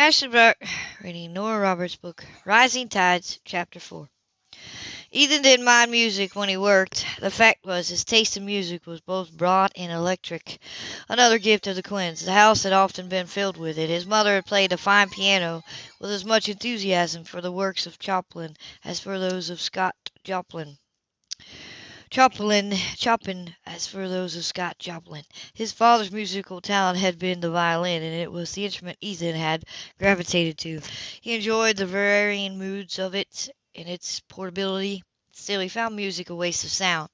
Ashley Brock reading Nora Roberts' book, Rising Tides, Chapter 4. Ethan didn't mind music when he worked. The fact was, his taste in music was both broad and electric. Another gift of the Quinns. The house had often been filled with it. His mother had played a fine piano with as much enthusiasm for the works of Chopin as for those of Scott Joplin. Chopin, Chopin, as for those of Scott Joplin. His father's musical talent had been the violin, and it was the instrument Ethan had gravitated to. He enjoyed the varying moods of it and its portability. Still, he found music a waste of sound.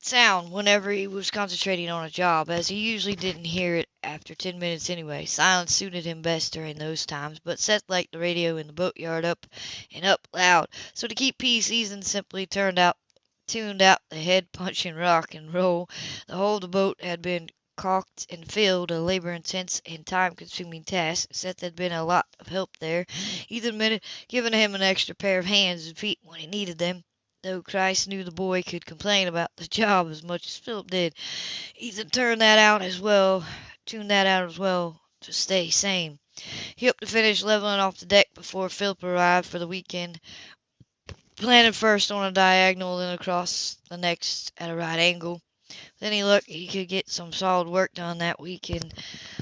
Sound whenever he was concentrating on a job, as he usually didn't hear it after ten minutes anyway. Silence suited him best during those times, but Seth liked the radio in the boatyard up and up loud. So to keep peace, Ethan simply turned out tuned out the head punching rock and roll. The whole of the boat had been caulked and filled, a labor intense and time consuming task. Seth had been a lot of help there. Ethan admitted giving him an extra pair of hands and feet when he needed them. Though Christ knew the boy could complain about the job as much as Philip did, Ethan turned that out as well, tuned that out as well to stay sane. He hoped to finish leveling off the deck before Philip arrived for the weekend planted first on a diagonal, then across the next at a right angle. Then he looked he could get some solid work done that week, and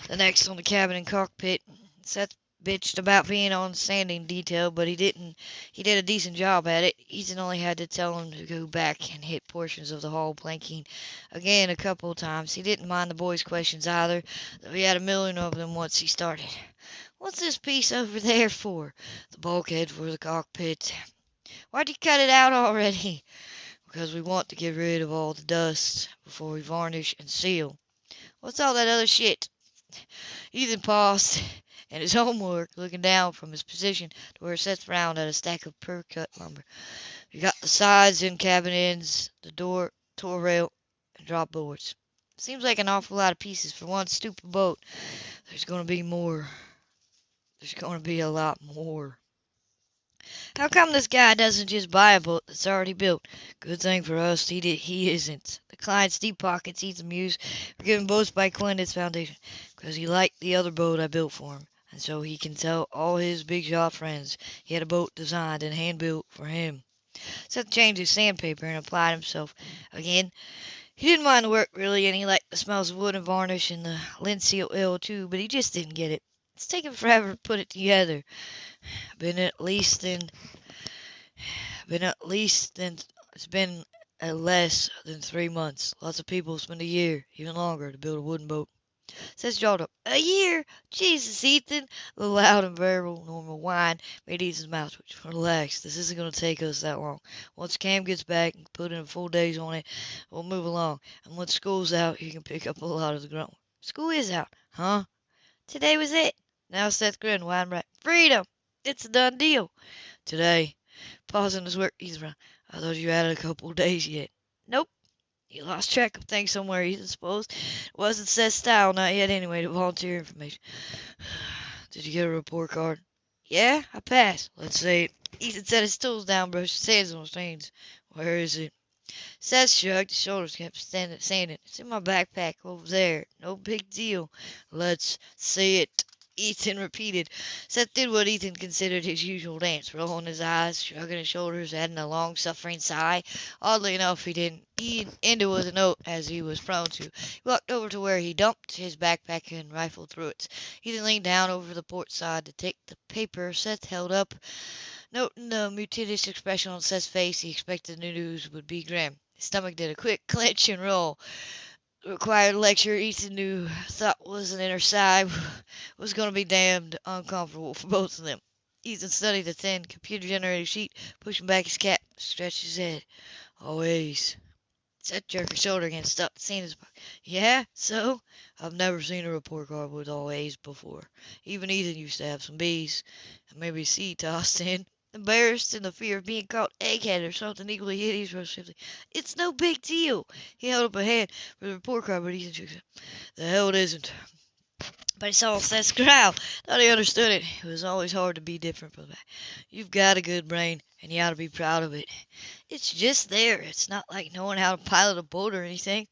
the next on the cabin and cockpit. Seth bitched about being on sanding detail, but he didn't. He did a decent job at it. Ethan only had to tell him to go back and hit portions of the hull planking again a couple of times. He didn't mind the boys' questions either, though he had a million of them once he started. What's this piece over there for? The bulkhead for the cockpit. Why'd you cut it out already? Because we want to get rid of all the dust before we varnish and seal. What's all that other shit? Ethan paused in his homework, looking down from his position to where Seth frowned at a stack of per-cut lumber. We got the sides and cabin ends, the door, tow rail, and drop boards. Seems like an awful lot of pieces for one stupid boat. There's going to be more. There's going to be a lot more. How come this guy doesn't just buy a boat that's already built? Good thing for us he did, he isn't. The client's deep pockets he's amused for giving boats by its foundation, because he liked the other boat I built for him, and so he can tell all his big shot friends he had a boat designed and hand built for him. Seth changed his sandpaper and applied himself again. He didn't mind the work really, and he liked the smells of wood and varnish and the linseed oil too, but he just didn't get it. It's taken forever to put it together. Been at least in been at least in it's been at less than three months. Lots of people spend a year, even longer, to build a wooden boat. Says jawed up. A year? Jesus, Ethan! The loud and variable normal whine made Ethan's mouth twitch. Relax. This isn't going to take us that long. Once Cam gets back and put in a full days on it, we'll move along. And once school's out, you can pick up a lot of the grunt. School is out, huh? Today was it. Now Seth grinned wide and bright. Freedom! It's a done deal. Today, pausing his work, he's. I thought you had a couple days yet. Nope. You lost track of things somewhere, Ethan, suppose. It wasn't Seth's style, not yet anyway, to volunteer information. Did you get a report card? Yeah, I passed. Let's see it. Ethan set his tools down, brushed his hands on his stains. Where is it? Seth shrugged his shoulders, kept standing, saying it. It's in my backpack over there. No big deal. Let's see it. Ethan repeated. Seth did what Ethan considered his usual dance, rolling his eyes, shrugging his shoulders, adding a long suffering sigh. Oddly enough, he didn't end it with a note, as he was prone to. He walked over to where he dumped his backpack and rifled through it. Ethan leaned down over the port side to take the paper Seth held up. Noting the mutinous expression on Seth's face, he expected the news would be grim. His stomach did a quick clench and roll required lecture Ethan knew thought was an inner side was going to be damned uncomfortable for both of them. Ethan studied the thin, computer-generated sheet, pushing back his cap, stretched his head. Always. Seth jerked his shoulder again, stopped seeing his pocket. Yeah, so? I've never seen a report card with all A's before. Even Ethan used to have some B's, and maybe a C tossed in. Embarrassed in the fear of being called egghead or something equally hideous, rose swiftly. It's no big deal. He held up a hand for the report card, but his head. The hell it isn't. But he saw Seth's growl. Thought he understood it. It was always hard to be different from that. You've got a good brain, and you ought to be proud of it. It's just there. It's not like knowing how to pilot a boat or anything.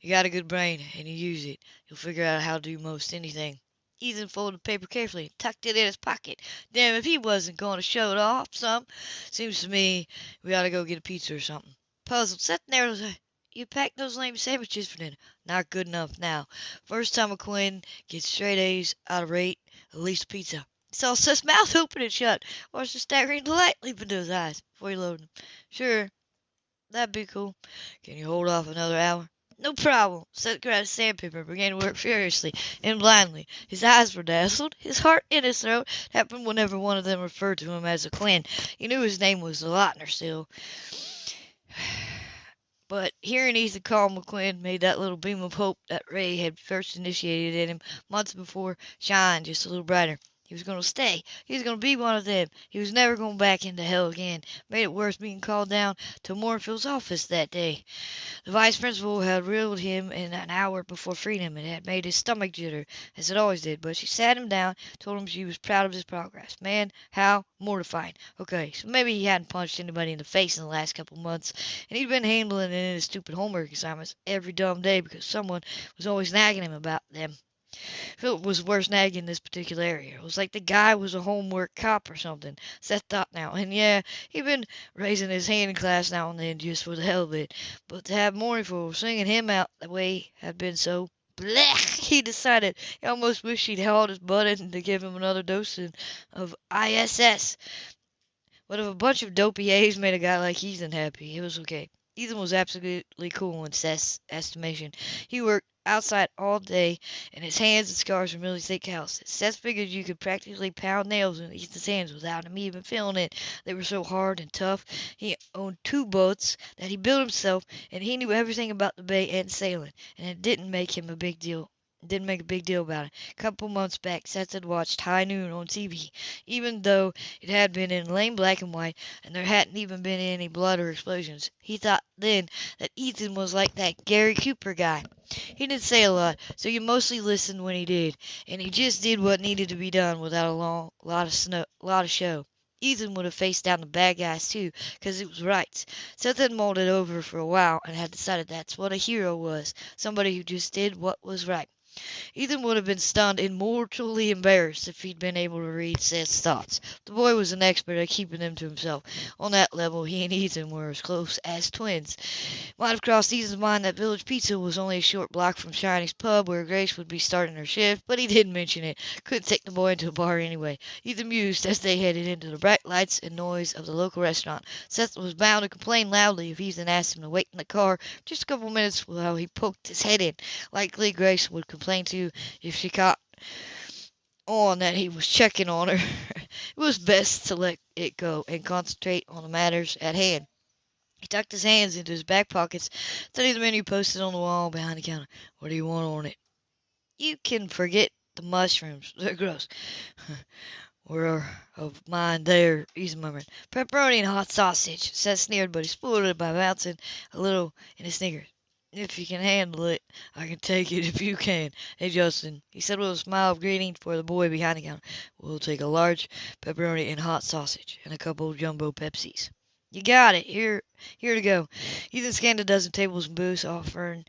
You got a good brain, and you use it. You'll figure out how to do most anything. Ethan folded the paper carefully and tucked it in his pocket. Damn if he wasn't going to show it off some. Seems to me we ought to go get a pizza or something. Puzzled, sat there was you packed those lame sandwiches for dinner. Not good enough now. First time McQuinn gets straight A's out of eight, at least pizza. He saw Seth's mouth open and shut. Watched the staggering delight leap into his eyes before he loaded them. Sure, that'd be cool. Can you hold off another hour? No problem. Seth grabbed sandpaper and began to work furiously and blindly. His eyes were dazzled, his heart in his throat. It happened whenever one of them referred to him as a Quinn. He knew his name was DeLauter still. But hearing Ethan call McQuinn made that little beam of hope that Ray had first initiated in him months before shine just a little brighter. He was going to stay. He was going to be one of them. He was never going back into hell again. Made it worse being called down to Moorfield's office that day. The vice principal had reeled him in an hour before freedom and had made his stomach jitter, as it always did. But she sat him down, told him she was proud of his progress. Man, how mortifying. Okay, so maybe he hadn't punched anybody in the face in the last couple months, and he'd been handling it in his stupid homework assignments every dumb day because someone was always nagging him about them. Philip was worse nagging in this particular area. It was like the guy was a homework cop or something. Seth thought now. And yeah, he'd been raising his hand in class now and then just for the hell of it. But to have Moorfield singing him out the way had been so blech, he decided. He almost wished he'd held his butt in to give him another dose of ISS. But if a bunch of dopey A's made a guy like Ethan happy, it was okay. Ethan was absolutely cool in Seth's estimation. He worked outside all day, and his hands and scars were merely thick calluses. Seth figured you could practically pound nails into Ethan's hands without him even feeling it. They were so hard and tough. He owned two boats that he built himself, and he knew everything about the bay and sailing, and it didn't make him a big deal didn't make a big deal about it. A couple months back, Seth had watched High Noon on TV, even though it had been in lame black and white, and there hadn't even been any blood or explosions. He thought then that Ethan was like that Gary Cooper guy. He didn't say a lot, so you mostly listened when he did, and he just did what needed to be done without a long, lot of snow, lot of show. Ethan would have faced down the bad guys too, 'cause it was right. Seth had mulled it over for a while and had decided that's what a hero was, somebody who just did what was right. Ethan would have been stunned and mortally embarrassed if he'd been able to read Seth's thoughts. The boy was an expert at keeping them to himself. On that level, he and Ethan were as close as twins. It might have crossed Ethan's mind that Village Pizza was only a short block from Shiney's pub where Grace would be starting her shift, but he didn't mention it. Couldn't take the boy into a bar anyway. Ethan mused as they headed into the bright lights and noise of the local restaurant. Seth was bound to complain loudly if Ethan asked him to wait in the car just a couple minutes while he poked his head in. Likely Grace would complain to if she caught on that he was checking on her. it was best to let it go and concentrate on the matters at hand. He tucked his hands into his back pockets, studied the menu posted on the wall behind the counter. What do you want on it? You can forget the mushrooms. They're gross. Were of mine there, he's murmured. Pepperoni and hot sausage. Seth sneered, but he spoiled it by bouncing a little in his sneakers. If you can handle it, I can take it if you can. Hey, Justin, he said with a smile of greeting for the boy behind the counter. We'll take a large pepperoni and hot sausage and a couple of jumbo Pepsis. You got it. Here, here to go. Ethan scanned a dozen tables and booths, offering,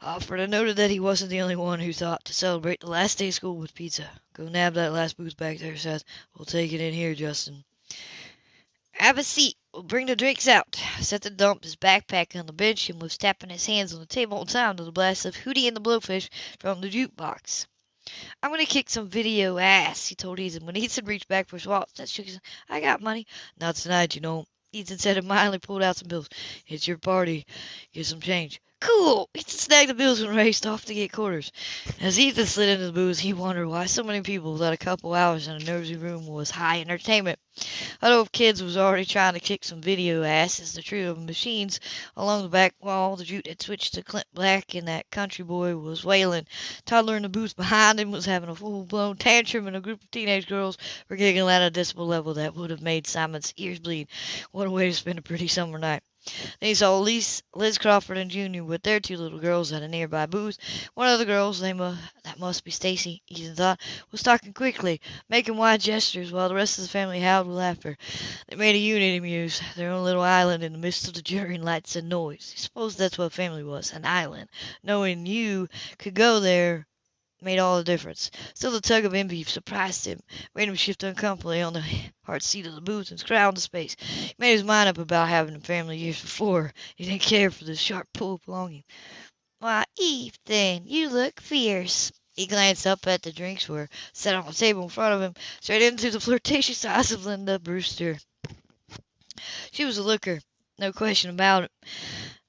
offered and noted that he wasn't the only one who thought to celebrate the last day of school with pizza. Go nab that last booth back there, Seth. We'll take it in here, Justin. Have a seat. Bring the drinks out. Seth dumped his backpack on the bench and was tapping his hands on the table in time to the blast of Hootie and the Blowfish from the jukebox. I'm gonna kick some video ass, he told Ethan. When Ethan reached back for his wallet, Seth shook his I got money. Not tonight, you know. Ethan said and mildly pulled out some bills. It's your party. Get some change. Cool! Ethan snagged the bills and raced off to get quarters. As Ethan slid into the booth, he wondered why so many people thought a couple hours in a nosy room was high entertainment. Huddle if kids was already trying to kick some video ass as the trio of machines along the back wall. The jute had switched to Clint Black, and that country boy was wailing. Toddler in the booth behind him was having a full-blown tantrum, and a group of teenage girls were giggling at a decibel level that would have made Simon's ears bleed. What a way to spend a pretty summer night. Then he saw Liz, Liz Crawford and Junior with their two little girls at a nearby booth. One of the girls, they mu- that must be Stacy, Ethan thought, was talking quickly, making wide gestures, while the rest of the family howled with laughter. They made a unit, he mused, their own little island in the midst of the jeering lights and noise. I suppose that's what a family was, an island, knowing you could go there made all the difference. Still, the tug of envy surprised him, made him shift uncomfortably on the hard seat of the booth and scrowl into space. He made his mind up about having a family years before. He didn't care for the sharp pull of longing. Why, Ethan, you look fierce. He glanced up at the drinks were set on the table in front of him, straight into the flirtatious eyes of Linda Brewster. She was a looker, no question about it.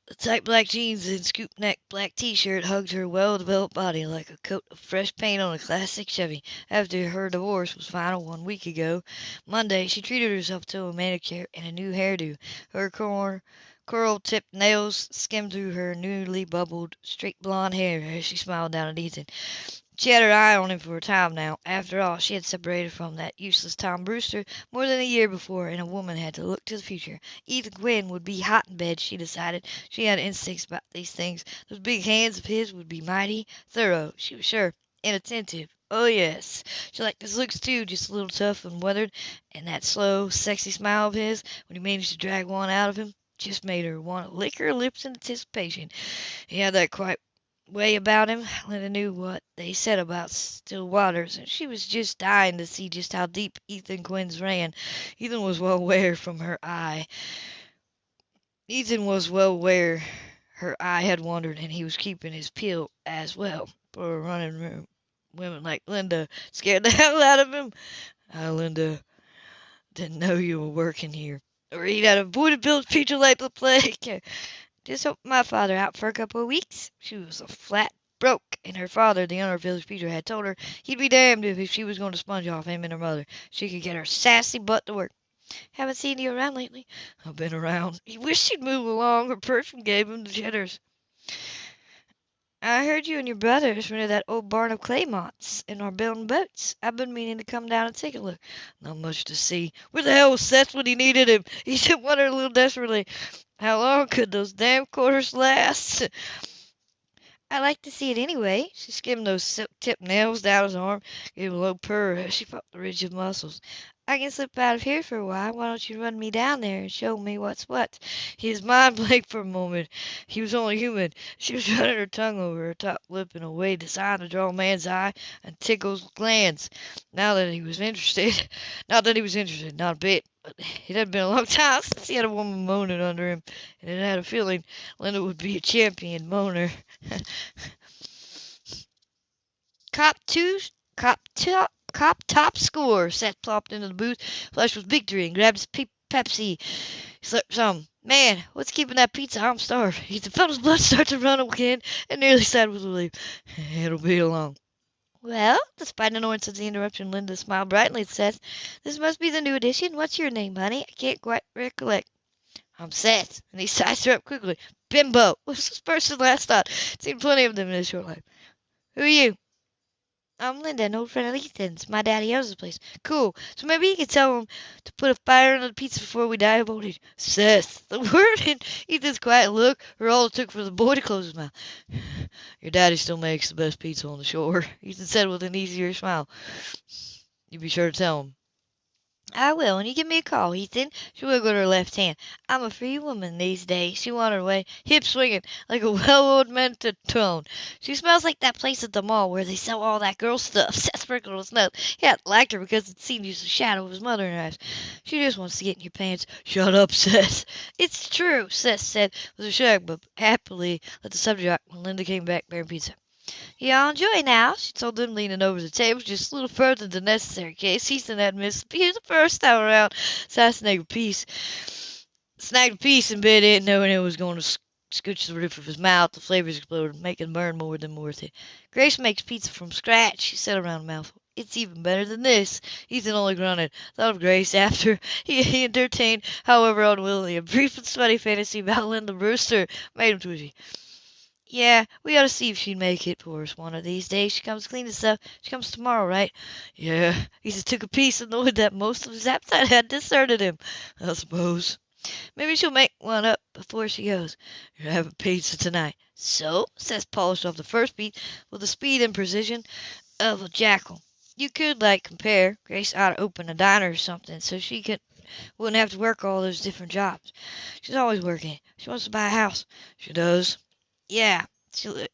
The tight black jeans and scoop neck black T-shirt hugged her well-developed body like a coat of fresh paint on a classic Chevy. After her divorce was final one week ago, Monday, she treated herself to a manicure and a new hairdo. Her cor- curl-tipped nails skimmed through her newly bubbled, straight blonde hair as she smiled down at Ethan. She had her eye on him for a time now. After all, she had separated from that useless Tom Brewster more than a year before, and a woman had to look to the future. Ethan Quinn would be hot in bed, she decided. She had instincts about these things. Those big hands of his would be mighty thorough, she was sure, and attentive. Oh, yes. She liked his looks, too, just a little tough and weathered, and that slow, sexy smile of his, when he managed to drag one out of him, just made her want to lick her lips in anticipation. He had that quiet way about him. Linda knew what they said about still waters, and she was just dying to see just how deep Ethan Quinn's ran. Ethan was well aware from her eye. Ethan was well aware her eye had wandered, and he was keeping his peel as well. For a running room, women like Linda scared the hell out of him. Ah, Linda didn't know you were working here. Or he'd have avoided Bill's future like the plague. Just helped my father out for a couple of weeks. She was a flat broke, and her father, the owner of Village Pizza, had told her he'd be damned if she was going to sponge off him and her mother. She could get her sassy butt to work. Haven't seen you around lately. I've been around. He wished she'd move along. Her perfume gave him the jitters. I heard you and your brothers rented that old barn of Claymont's and are building boats. I've been meaning to come down and take a look. Not much to see. Where the hell was Seth when he needed him? He said wondered a little desperately. How long could those damn quarters last? I like to see it anyway. She skimmed those silk-tipped nails down his arm, gave a low purr as she felt the ridge of muscles. I can slip out of here for a while. Why don't you run me down there and show me what's what? His mind blanked for a moment. He was only human. She was running her tongue over her top lip in a way designed to draw a man's eye and tickle his glands. Now that he was interested, not that he was interested, not a bit. But it had been a long time since he had a woman moaning under him, and it had a feeling Linda would be a champion moaner. Cop two, cop top, cop top score. Seth plopped into the booth, flushed with victory, and grabbed his pe- Pepsi. Slurped some. Man, what's keeping that pizza? I'm starved. He felt his blood start to run again, and nearly sighed with relief. It'll be along. Well, despite annoyance at the interruption, Linda smiled brightly at Seth. This must be the new edition. What's your name, honey? I can't quite recollect. I'm Seth, and he sized her up quickly. Bimbo was his first and last thought. Seen plenty of them in his short life. Who are you? I'm Linda, an old friend of Ethan's. My daddy owns the place. Cool. So maybe you could tell him to put a fire under the pizza before we die old age. Seth. The word in Ethan's quiet look were all it took for the boy to close his mouth. Your daddy still makes the best pizza on the shore, Ethan said with an easier smile. You be sure to tell him. I will, and you give me a call, Ethan. She wiggled her left hand. I'm a free woman these days. She wandered away, hip swinging, like a well-oiled metronome. She smells like that place at the mall where they sell all that girl stuff. Seth sprinkled his nose. He hadn't liked her because it seemed use the shadow of his mother in her eyes. She just wants to get in your pants. Shut up, Seth. It's true, Seth said with a shrug, but happily let the subject when Linda came back bearing pizza. Y'all enjoy now, she told them, leaning over the table just a little further than necessary in case Ethan had missed the the first time around. Snagged a piece, snagged a piece and bit it, knowing it was going to scooch the roof of his mouth. The flavors exploded, making burn more than worth it. Grace makes pizza from scratch, she said around a mouthful. It's even better than this. Ethan only grunted. Thought of Grace after he, he entertained, however unwillingly, a brief and sweaty fantasy about Linda Brewster. Made him twitchy. Yeah, we ought to see if she'd make it for us one of these days. She comes clean and stuff. She comes tomorrow, right? Yeah. He just took a piece and annoyed that most of his appetite had deserted him, I suppose. Maybe she'll make one up before she goes. You're having pizza tonight. So, Seth polished off the first beat with the speed and precision of a jackal. You could, like, compare. Grace ought to open a diner or something so she could wouldn't have to work all those different jobs. She's always working. She wants to buy a house. She does. Yeah, she,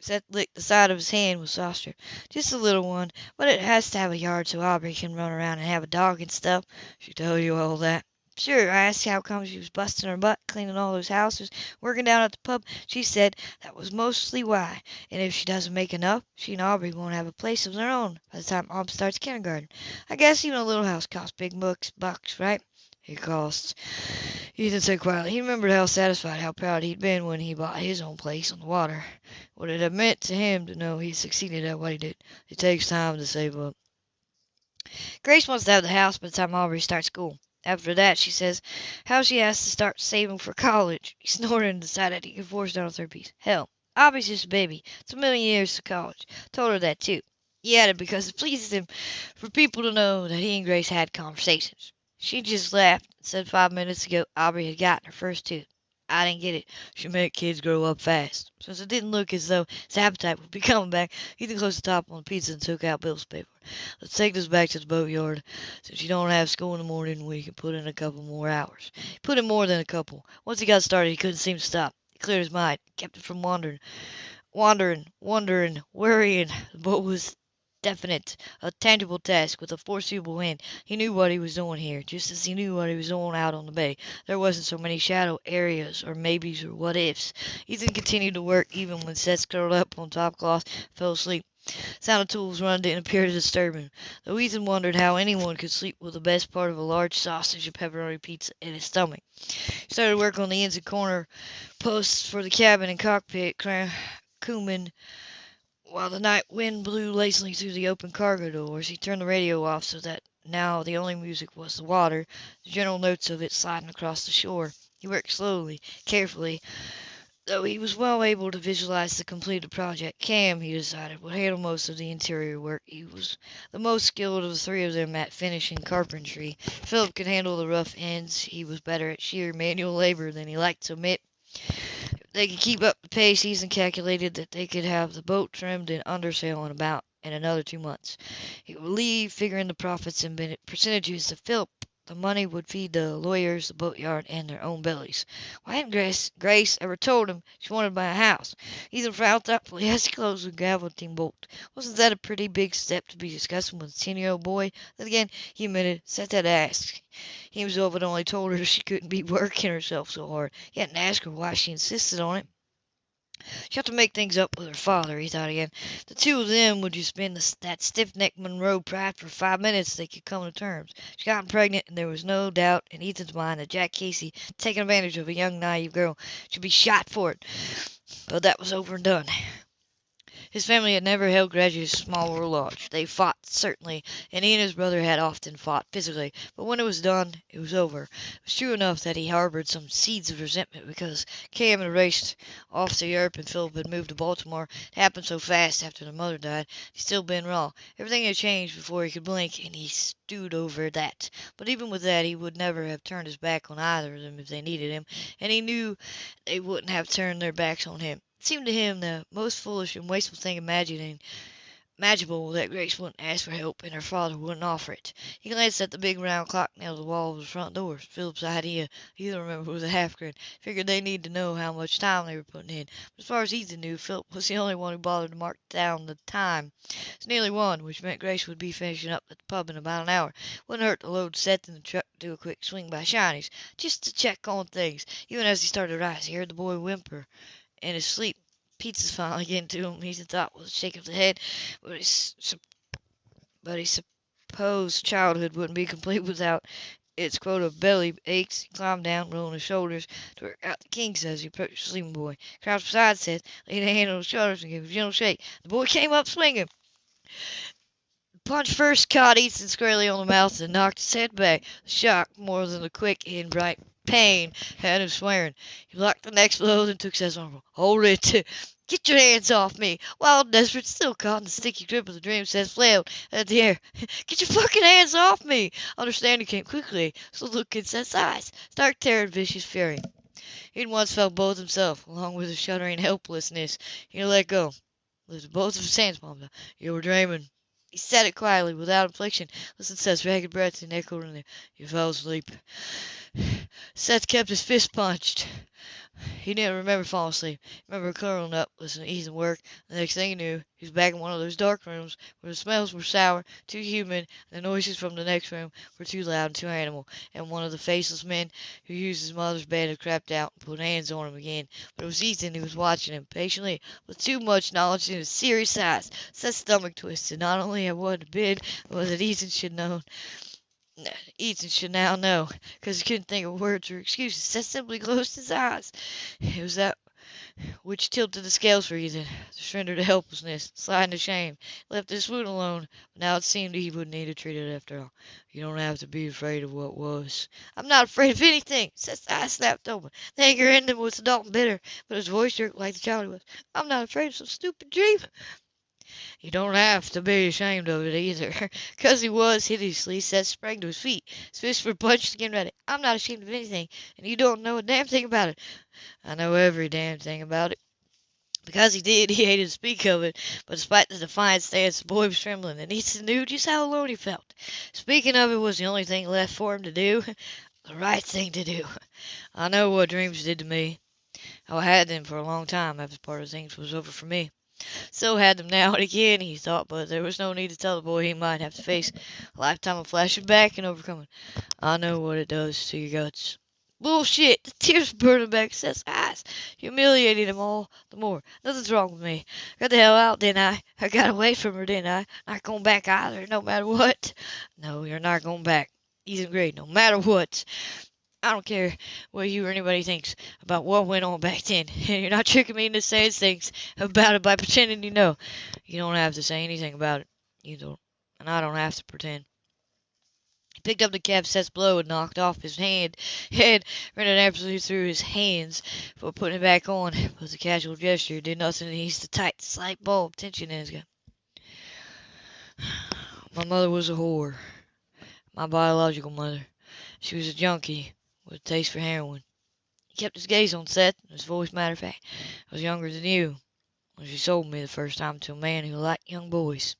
Seth licked the side of his hand with saucer. "Just a little one, but it has to have a yard so Aubrey can run around and have a dog and stuff." "She told you all that?" "Sure. I asked how come she was busting her butt cleaning all those houses, working down at the pub. She said that was mostly why, and if she doesn't make enough, she and Aubrey won't have a place of their own by the time Aubrey starts kindergarten. I guess even a little house costs big bucks, bucks, right?" "It costs." Ethan said quietly. He remembered how satisfied, how proud he'd been when he bought his own place on the water. What it had meant to him to know he succeeded at what he did. It takes time to save up. Grace wants to have the house by the time Aubrey starts school. After that, she says how she has to start saving for college. He snorted and decided he could force down a third piece. Hell, Aubrey's just a baby. It's a million years to college. Told her that too. He added because it pleases him for people to know that he and Grace had conversations. She just laughed and said five minutes ago Aubrey had gotten her first tooth. I didn't get it. She meant kids grow up fast. Since it didn't look as though his appetite would be coming back, Ethan closed the top on the pizza and took out Bill's paper. Let's take this back to the boatyard. Since you don't have school in the morning, we can put in a couple more hours. He put in more than a couple. Once he got started, he couldn't seem to stop. He cleared his mind, kept it from wandering, wandering, wondering, worrying. The boat was definite, a tangible task with a foreseeable end. He knew what he was doing here, just as he knew what he was doing out on the bay. There wasn't so many shadow areas or maybes or what ifs. Ethan continued to work even when Seth curled up on top cloth fell asleep. Sound of tools running didn't appear to disturb him, though Ethan wondered how anyone could sleep with the best part of a large sausage and pepperoni pizza in his stomach. He started work on the ends and corner posts for the cabin and cockpit, cumin while the night wind blew lazily through the open cargo doors, he turned the radio off so that now the only music was the water, the gentle notes of it sliding across the shore. He worked slowly, carefully, though he was well able to visualize the completed project. Cam, he decided, would handle most of the interior work. He was the most skilled of the three of them at finishing carpentry. Philip could handle the rough ends. He was better at sheer manual labor than he liked to admit they could keep up the pace, Ethan calculated that they could have the boat trimmed and undersail in about in another two months. He would leave, figuring the profits and percentages to Philip the money would feed the lawyers, the boatyard, and their own bellies. Why hadn't Grace, Grace ever told him she wanted to buy a house? Ethan frowned thoughtfully as he closed the gavelotine bolt. Wasn't that a pretty big step to be discussing with a ten-year-old boy? Then again, he admitted, Seth that asked. He himself had only told her she couldn't be working herself so hard. He hadn't asked her why she insisted on it. She'll have to make things up with her father, he thought again. The two of them would just the, that stiff-necked Monroe pride for five minutes they could come to terms. She got pregnant, and there was no doubt in Ethan's mind that Jack Casey, taking advantage of a young, naive girl, should be shot for it. But that was over and done. His family had never held grudges small or large. They fought, certainly, and he and his brother had often fought physically, but when it was done, it was over. It was true enough that he harbored some seeds of resentment because Cam had raced off to Europe and Philip had moved to Baltimore. It happened so fast after the mother died. He'd still been raw. Everything had changed before he could blink, and he stewed over that. But even with that, he would never have turned his back on either of them if they needed him, and he knew they wouldn't have turned their backs on him. It seemed to him the most foolish and wasteful thing imagining imaginable that Grace wouldn't ask for help and her father wouldn't offer it. He glanced at the big round clock nailed to the wall of the front door. Philip's idea, Ethan remembered with a half grin. Figured they needed to know how much time they were putting in. But as far as Ethan knew, Philip was the only one who bothered to mark down the time. It's nearly one, which meant Grace would be finishing up at the pub in about an hour. Wouldn't hurt to load Seth in the truck to do a quick swing by Shiney's, just to check on things. Even as he started to rise, he heard the boy whimper in his sleep. Pizza's finally getting to him, he thought with a shake of the head, but he, but he supposed childhood wouldn't be complete without its quota of belly aches. He climbed down, rolling his shoulders to work out the kinks as he approached the sleeping boy. Crouched beside Seth, laid a hand on his shoulders and gave a gentle shake. The boy came up swinging. Punch first caught Ethan squarely on the mouth and knocked his head back. The shock, more than the quick and bright pain had him swearing. He blocked the next blow, and took Seth's arm. Hold it! Get your hands off me! Wild desperate, still caught in the sticky grip of the dream, Seth flailed at the air. Get your fucking hands off me! Understanding came quickly, so look in Seth's eyes. Stark terror and vicious fury. He'd once felt both himself, along with a shuddering helplessness. He let go. Lifted both of his hands palms. You were dreaming. He said it quietly, without inflection. Listened to Seth's ragged breath and echoed in there. You fell asleep. Seth kept his fist punched. He didn't remember falling asleep. He remembered curling up, listening to Ethan work. The next thing he knew, he was back in one of those dark rooms where the smells were sour, too humid, and the noises from the next room were too loud and too animal, and one of the faceless men who used his mother's bed had crept out and put hands on him again. But it was Ethan who was watching him, patiently, with too much knowledge in his serious eyes. Seth's stomach twisted, not only had been, but that Ethan should know. Ethan should now know, because he couldn't think of words or excuses. Seth simply closed his eyes. It was that which tilted the scales for Ethan, the surrender to helplessness, slide to shame, left his food alone. But now it seemed he wouldn't need to treat it after all. You don't have to be afraid of what was. I'm not afraid of anything. Seth's eyes snapped open. The anger in them was adult and bitter, but his voice jerked like the child he was. I'm not afraid of some stupid dream. You don't have to be ashamed of it either. Because he was hideously, Seth sprang to his feet. His fists were punched again ready. I'm not ashamed of anything, and you don't know a damn thing about it. I know every damn thing about it. Because he did, he hated to speak of it, but despite the defiant stance, the boy was trembling, and Ethan knew just how alone he felt. Speaking of it was the only thing left for him to do, the right thing to do. I know what dreams did to me. Oh, I had them for a long time after part of things was over for me. So had them now and again, he thought, but there was no need to tell the boy he might have to face a lifetime of flashing back and overcoming. I know what it does to your guts. Bullshit! The tears burning back Seth's eyes, humiliating him all the more. Nothing's wrong with me. Got the hell out, didn't I? I got away from her, didn't I? Not going back either, no matter what. No, you're not going back. He's in Gray, no matter what. I don't care what you or anybody thinks about what went on back then. And you're not tricking me into saying things about it by pretending you know. You don't have to say anything about it. You don't. And I don't have to pretend. He picked up the cap Seth's blow and knocked off his hand. Head ran it absolutely through his hands before putting it back on. But a casual gesture did nothing to ease the tight, slight bulb tension in his gut. My mother was a whore. My biological mother. She was a junkie with a taste for heroin. He kept his gaze on Seth, and his voice matter of fact. I was younger than you when she sold me the first time to a man who liked young boys.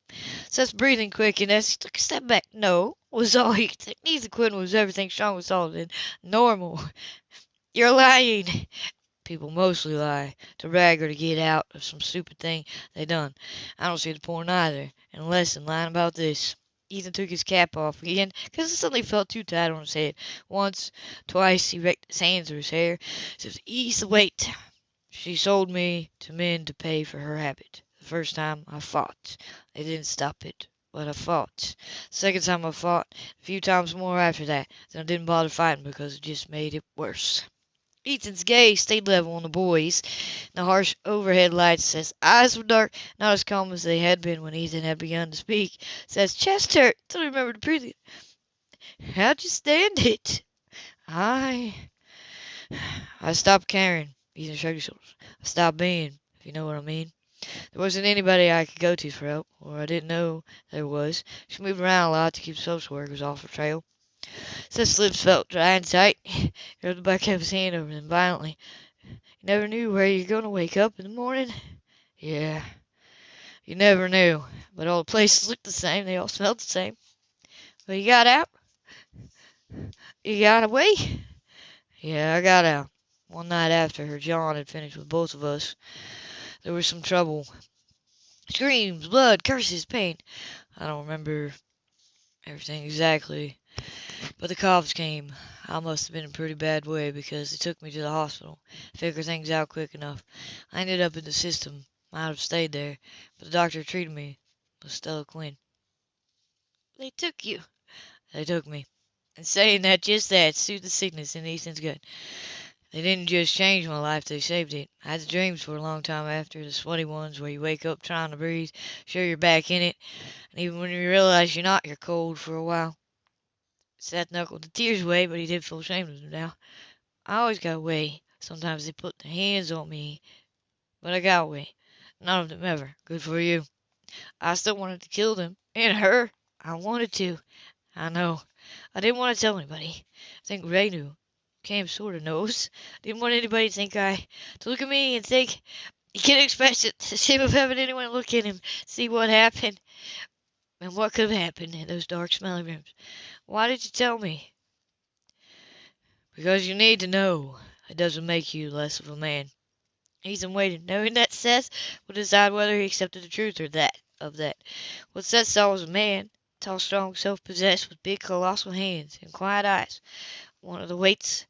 Seth's breathing quickened as he took a step back. No, was all he could say. Neither Quinn was everything Sean was all in. Normal. You're lying. People mostly lie to brag or to get out of some stupid thing they done. I don't see the point either, unless in lying about this. Ethan took his cap off again, because it suddenly felt too tight on his head. Once, twice, he raked his hands through his hair, so to ease the weight. She sold me to men to pay for her habit. The first time I fought. They didn't stop it, but I fought. Second time I fought, a few times more after that. Then I didn't bother fighting because it just made it worse. Ethan's gaze stayed level on the boys. The harsh overhead lights, his eyes were dark, not as calm as they had been when Ethan had begun to speak. Seth's chest hurt till he remembered to breathe. How'd you stand it? I I stopped caring. Ethan shrugged his shoulders. I stopped being, if you know what I mean. There wasn't anybody I could go to for help, or I didn't know there was. She moved around a lot to keep social workers off her trail. Seth's lips felt dry and tight. He rubbed the back of his hand over them violently. You never knew where you're going to wake up in the morning? Yeah. You never knew. But all the places looked the same. They all smelled the same. But you got out? You got away? Yeah, I got out. One night after her John had finished with both of us. There was some trouble. Screams, blood, curses, pain. I don't remember everything exactly. But the cops came. I must have been in a pretty bad way because they took me to the hospital. Figured things out quick enough. I ended up in the system. Might have stayed there, but the doctor treated me with Stella Quinn. They took you. They took me. And saying that, just that, soothed the sickness in Ethan's gut. They didn't just change my life, they saved it. I had the dreams for a long time after, the sweaty ones where you wake up trying to breathe, sure you're back in it, and even when you realize you're not, you're cold for a while. Seth knuckled the tears away, but he did feel ashamed of them now. I always got away. Sometimes they put their hands on me, but I got away. None of them ever. Good for you. I still wanted to kill them. And her. I wanted to. I know. I didn't want to tell anybody. I think Ray knew. Cam sort of knows. Didn't want anybody to think I... to look at me and think... You can't expect it. The shame of having anyone look at him, see what happened, and what could have happened in those dark, smelly rooms. Why did you tell me? Because you need to know. it doesn't make you less of a man. Ethan waited, knowing that Seth would decide whether he accepted the truth or that of that. What Seth saw was a man, tall, strong, self possessed, with big, colossal hands and quiet eyes. One of the weights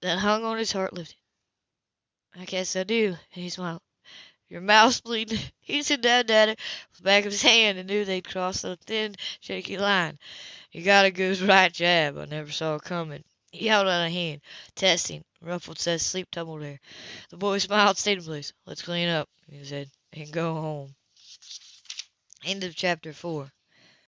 that hung on his heart lifted. "I guess I do," and he smiled. "Your mouth's bleeding." Ethan dabbed at it with the back of his hand and knew they'd crossed a thin, shaky line. "You got a good right jab I never saw it coming." He held out a hand, testing, ruffled Seth's sleep tumbled hair. The boy smiled, stayed in place. "Let's clean up," he said, "and go home." End of chapter 4.